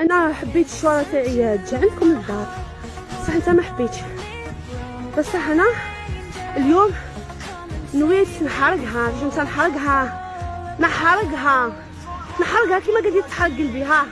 أنا حبيت الشوارع تاعي تجي عندكم للدار بصح أنت ما حبيتش. بصح أنا اليوم نويت نحرقها. جيت نحرقها. نحرقها. نحرقها كيما قاعد يتحرق قلبي. ها.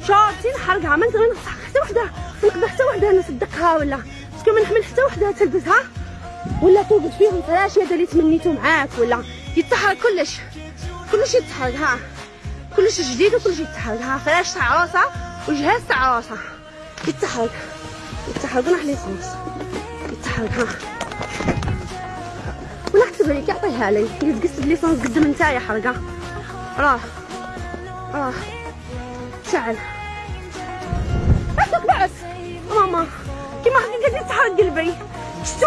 شوفتي نحرقها. ما نقدر نقطع حتى وحدة. نقدر حتى وحدة نصدقها ولا. باسكو ما نحمل حتى وحدة تلبسها ولا توقد فيهم فلاش هذا اللي تمنيتو معاك ولا. يتحرق كلش. كلش يتحرق ها. كلش جديد وكلش يتحرق ها فلاش تاع عروسه وجهاز تاع عروسه يتحرق يتحرق ونحلي خلاص يتحرق ها. ونحسب عليك يعطيها لي. يتقص بليسونس قدام نتايا حرقة. راه راه شعل بعدك بعد. ماما. كيما قاعد يتحرق قلبي. شتو